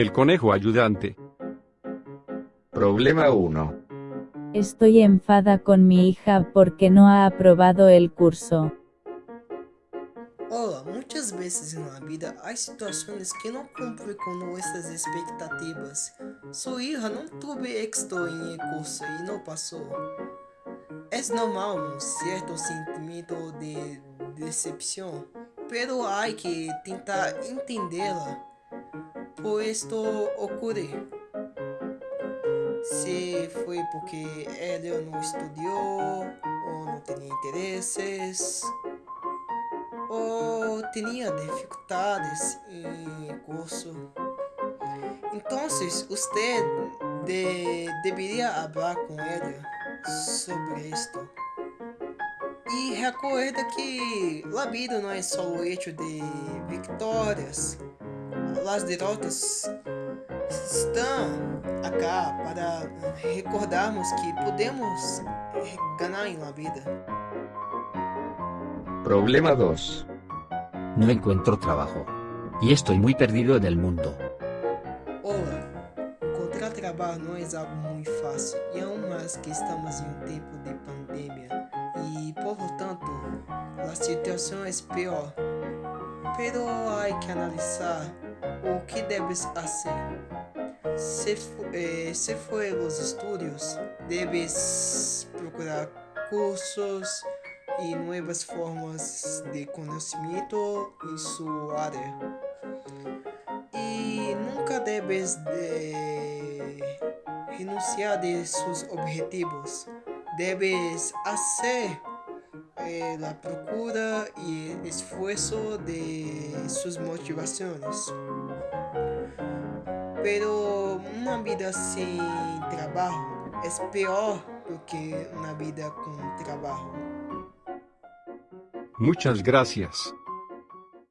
El conejo ayudante. Problema 1. Estoy enfada con mi hija porque no ha aprobado el curso. Olá, muitas vezes na vida há situações que não cumprem com nossas expectativas. Sua hija não teve êxito em curso e não passou. É normal um certo sentimento de decepção, pero há que tentar entendê-la, por isto ocorre. Se foi porque ela não estudou ou não tinha interesses ou tinha dificuldades em curso. Então, você de, deveria falar com ela sobre isto. E recorda que a vida não é só o hecho de vitórias. As derrotas estão acá para recordarmos que podemos ganhar em la vida. Problema 2. No encuentro trabajo. Y estoy muy perdido en el mundo. Olá, encontrar trabalho não é algo muito fácil e aún mais que estamos em um tempo de pandemia e, portanto, a situação é pior. Pero há que analisar o que debes fazer. Se, eh, se for os estudos, debes procurar cursos e novas formas de conhecimento em sua área. E nunca debes de renunciar de seus objetivos. Debes fazer eh, a procura e esforço de suas motivações. Pero uma vida sem trabalho é pior do que uma vida com trabalho. Muchas gracias.